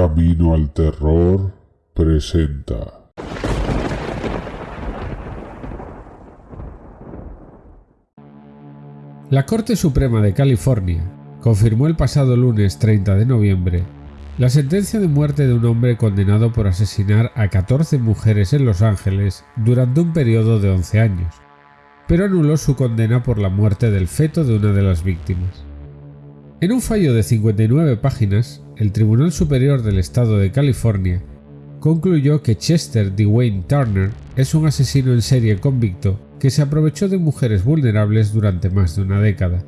Camino al Terror presenta. La Corte Suprema de California confirmó el pasado lunes 30 de noviembre la sentencia de muerte de un hombre condenado por asesinar a 14 mujeres en Los Ángeles durante un periodo de 11 años, pero anuló su condena por la muerte del feto de una de las víctimas. En un fallo de 59 páginas, el Tribunal Superior del Estado de California concluyó que Chester Dwayne Turner es un asesino en serie convicto que se aprovechó de mujeres vulnerables durante más de una década.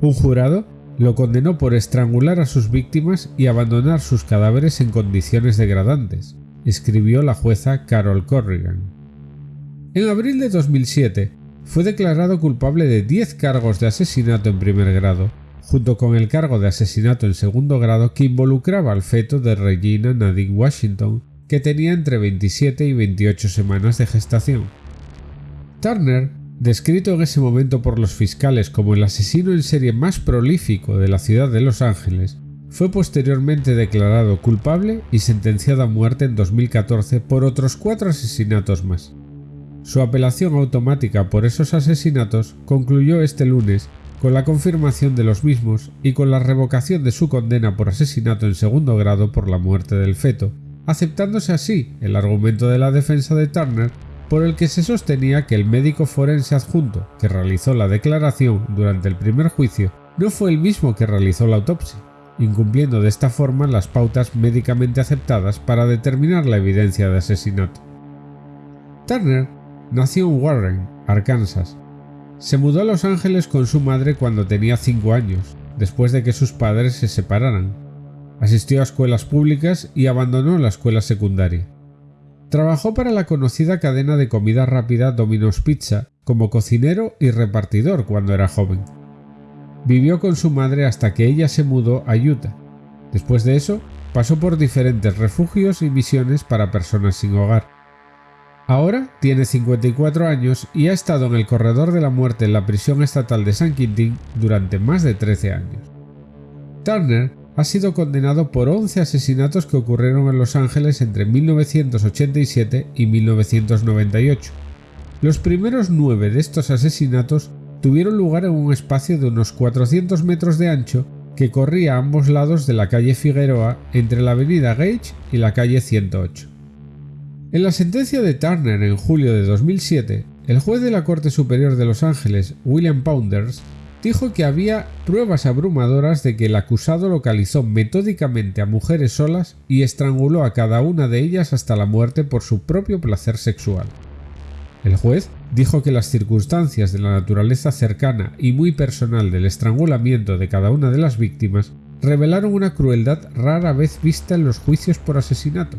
Un jurado lo condenó por estrangular a sus víctimas y abandonar sus cadáveres en condiciones degradantes, escribió la jueza Carol Corrigan. En abril de 2007 fue declarado culpable de 10 cargos de asesinato en primer grado junto con el cargo de asesinato en segundo grado que involucraba al feto de Regina Nadine Washington, que tenía entre 27 y 28 semanas de gestación. Turner, descrito en ese momento por los fiscales como el asesino en serie más prolífico de la ciudad de Los Ángeles, fue posteriormente declarado culpable y sentenciado a muerte en 2014 por otros cuatro asesinatos más. Su apelación automática por esos asesinatos concluyó este lunes con la confirmación de los mismos y con la revocación de su condena por asesinato en segundo grado por la muerte del feto, aceptándose así el argumento de la defensa de Turner por el que se sostenía que el médico forense adjunto que realizó la declaración durante el primer juicio no fue el mismo que realizó la autopsia, incumpliendo de esta forma las pautas médicamente aceptadas para determinar la evidencia de asesinato. Turner nació en Warren, Arkansas, se mudó a Los Ángeles con su madre cuando tenía 5 años, después de que sus padres se separaran. Asistió a escuelas públicas y abandonó la escuela secundaria. Trabajó para la conocida cadena de comida rápida Domino's Pizza como cocinero y repartidor cuando era joven. Vivió con su madre hasta que ella se mudó a Utah. Después de eso, pasó por diferentes refugios y misiones para personas sin hogar. Ahora tiene 54 años y ha estado en el corredor de la muerte en la prisión estatal de San Quintín durante más de 13 años. Turner ha sido condenado por 11 asesinatos que ocurrieron en Los Ángeles entre 1987 y 1998. Los primeros nueve de estos asesinatos tuvieron lugar en un espacio de unos 400 metros de ancho que corría a ambos lados de la calle Figueroa entre la avenida Gage y la calle 108. En la sentencia de Turner en julio de 2007, el juez de la Corte Superior de Los Ángeles, William Pounders, dijo que había pruebas abrumadoras de que el acusado localizó metódicamente a mujeres solas y estranguló a cada una de ellas hasta la muerte por su propio placer sexual. El juez dijo que las circunstancias de la naturaleza cercana y muy personal del estrangulamiento de cada una de las víctimas revelaron una crueldad rara vez vista en los juicios por asesinato.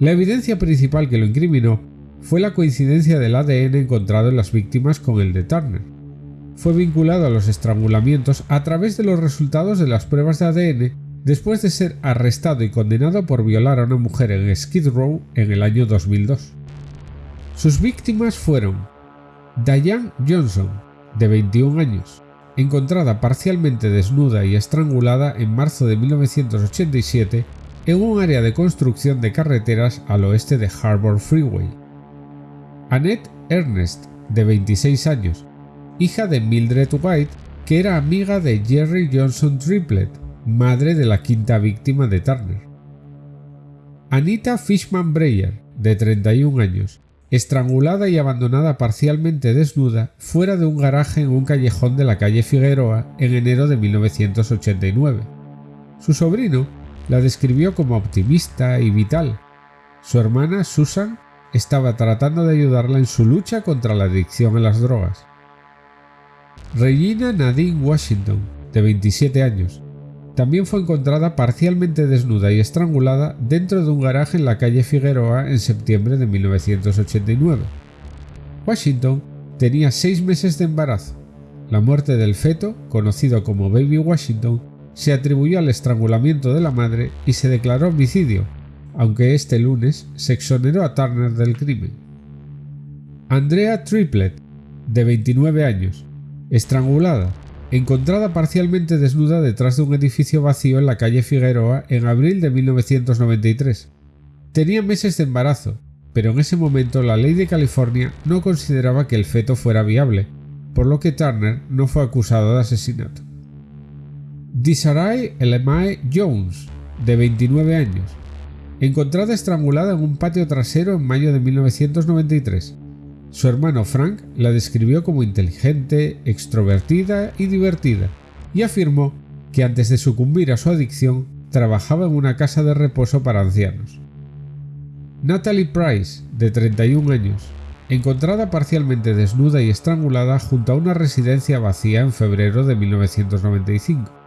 La evidencia principal que lo incriminó fue la coincidencia del ADN encontrado en las víctimas con el de Turner. Fue vinculado a los estrangulamientos a través de los resultados de las pruebas de ADN después de ser arrestado y condenado por violar a una mujer en Skid Row en el año 2002. Sus víctimas fueron Diane Johnson, de 21 años, encontrada parcialmente desnuda y estrangulada en marzo de 1987 en un área de construcción de carreteras al oeste de Harbor Freeway. Annette Ernest, de 26 años, hija de Mildred White, que era amiga de Jerry Johnson Triplet, madre de la quinta víctima de Turner. Anita Fishman Breyer, de 31 años, estrangulada y abandonada parcialmente desnuda fuera de un garaje en un callejón de la calle Figueroa en enero de 1989. Su sobrino, la describió como optimista y vital. Su hermana, Susan, estaba tratando de ayudarla en su lucha contra la adicción a las drogas. Regina Nadine Washington, de 27 años, también fue encontrada parcialmente desnuda y estrangulada dentro de un garaje en la calle Figueroa en septiembre de 1989. Washington tenía seis meses de embarazo. La muerte del feto, conocido como Baby Washington, se atribuyó al estrangulamiento de la madre y se declaró homicidio, aunque este lunes se exoneró a Turner del crimen. Andrea Triplet, de 29 años, estrangulada, encontrada parcialmente desnuda detrás de un edificio vacío en la calle Figueroa en abril de 1993. Tenía meses de embarazo, pero en ese momento la ley de California no consideraba que el feto fuera viable, por lo que Turner no fue acusado de asesinato. Disaray Elemae Jones, de 29 años, encontrada estrangulada en un patio trasero en mayo de 1993. Su hermano Frank la describió como inteligente, extrovertida y divertida, y afirmó que antes de sucumbir a su adicción trabajaba en una casa de reposo para ancianos. Natalie Price, de 31 años, encontrada parcialmente desnuda y estrangulada junto a una residencia vacía en febrero de 1995.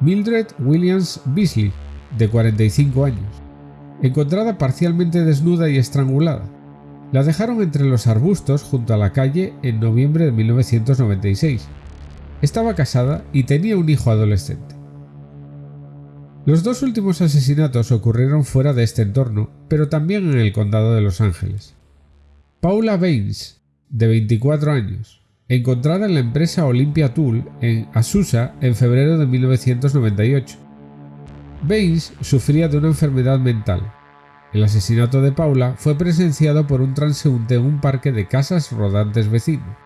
Mildred Williams Beasley, de 45 años, encontrada parcialmente desnuda y estrangulada, la dejaron entre los arbustos junto a la calle en noviembre de 1996. Estaba casada y tenía un hijo adolescente. Los dos últimos asesinatos ocurrieron fuera de este entorno, pero también en el condado de Los Ángeles. Paula Baines, de 24 años, encontrada en la empresa Olympia Tool en Azusa en febrero de 1998. Baines sufría de una enfermedad mental, el asesinato de Paula fue presenciado por un transeúnte en un parque de casas rodantes vecino.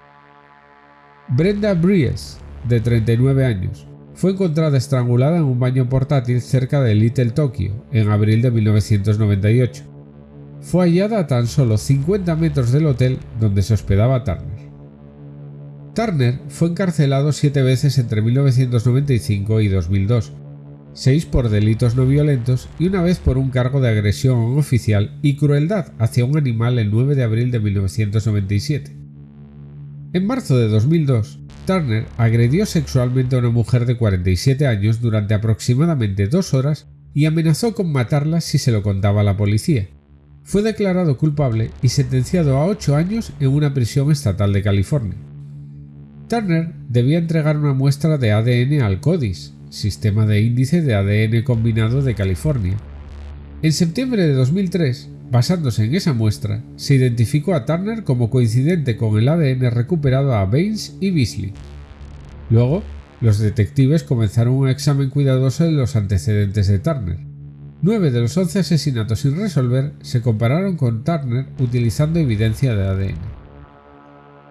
Brenda Bries, de 39 años, fue encontrada estrangulada en un baño portátil cerca de Little Tokyo en abril de 1998. Fue hallada a tan solo 50 metros del hotel donde se hospedaba Turner. Turner fue encarcelado siete veces entre 1995 y 2002 seis por delitos no violentos y una vez por un cargo de agresión a un oficial y crueldad hacia un animal el 9 de abril de 1997. En marzo de 2002, Turner agredió sexualmente a una mujer de 47 años durante aproximadamente dos horas y amenazó con matarla si se lo contaba a la policía. Fue declarado culpable y sentenciado a ocho años en una prisión estatal de California. Turner debía entregar una muestra de ADN al CODIS, Sistema de Índice de ADN Combinado de California. En septiembre de 2003, basándose en esa muestra, se identificó a Turner como coincidente con el ADN recuperado a Baines y Beasley. Luego, los detectives comenzaron un examen cuidadoso de los antecedentes de Turner. Nueve de los once asesinatos sin resolver se compararon con Turner utilizando evidencia de ADN.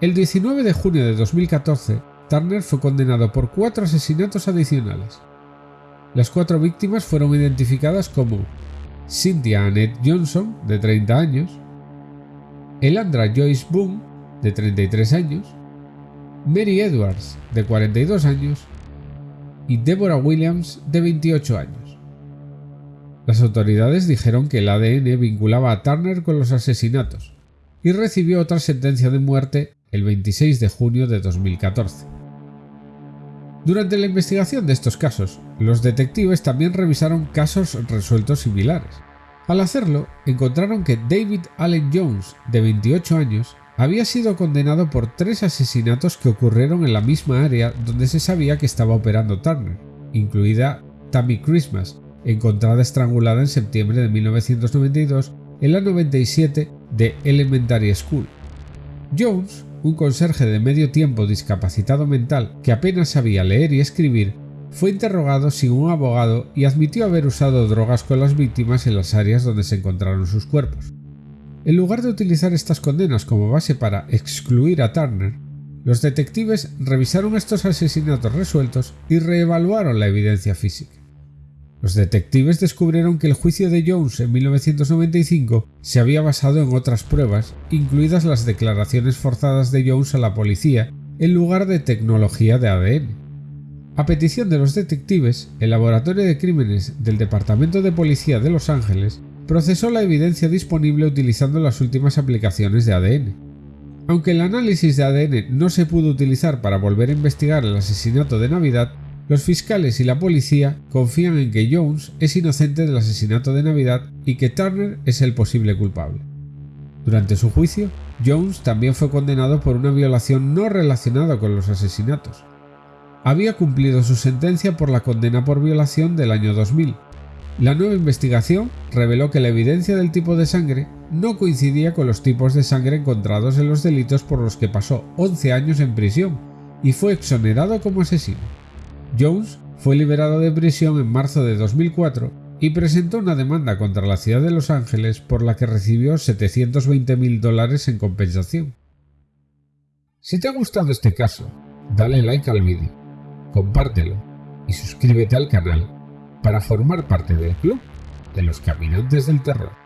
El 19 de junio de 2014, Turner fue condenado por cuatro asesinatos adicionales. Las cuatro víctimas fueron identificadas como Cynthia Annette Johnson, de 30 años, Elandra Joyce Boone, de 33 años, Mary Edwards, de 42 años, y Deborah Williams, de 28 años. Las autoridades dijeron que el ADN vinculaba a Turner con los asesinatos y recibió otra sentencia de muerte el 26 de junio de 2014. Durante la investigación de estos casos, los detectives también revisaron casos resueltos similares. Al hacerlo, encontraron que David Allen Jones, de 28 años, había sido condenado por tres asesinatos que ocurrieron en la misma área donde se sabía que estaba operando Turner, incluida Tammy Christmas, encontrada estrangulada en septiembre de 1992 en la 97 de Elementary School. Jones un conserje de medio tiempo discapacitado mental que apenas sabía leer y escribir, fue interrogado sin un abogado y admitió haber usado drogas con las víctimas en las áreas donde se encontraron sus cuerpos. En lugar de utilizar estas condenas como base para excluir a Turner, los detectives revisaron estos asesinatos resueltos y reevaluaron la evidencia física. Los detectives descubrieron que el juicio de Jones en 1995 se había basado en otras pruebas, incluidas las declaraciones forzadas de Jones a la policía, en lugar de tecnología de ADN. A petición de los detectives, el Laboratorio de Crímenes del Departamento de Policía de Los Ángeles procesó la evidencia disponible utilizando las últimas aplicaciones de ADN. Aunque el análisis de ADN no se pudo utilizar para volver a investigar el asesinato de Navidad, los fiscales y la policía confían en que Jones es inocente del asesinato de Navidad y que Turner es el posible culpable. Durante su juicio, Jones también fue condenado por una violación no relacionada con los asesinatos. Había cumplido su sentencia por la condena por violación del año 2000. La nueva investigación reveló que la evidencia del tipo de sangre no coincidía con los tipos de sangre encontrados en los delitos por los que pasó 11 años en prisión y fue exonerado como asesino. Jones fue liberado de prisión en marzo de 2004 y presentó una demanda contra la ciudad de Los Ángeles por la que recibió 720 mil dólares en compensación. Si te ha gustado este caso, dale like al vídeo, compártelo y suscríbete al canal para formar parte del club de los caminantes del terror.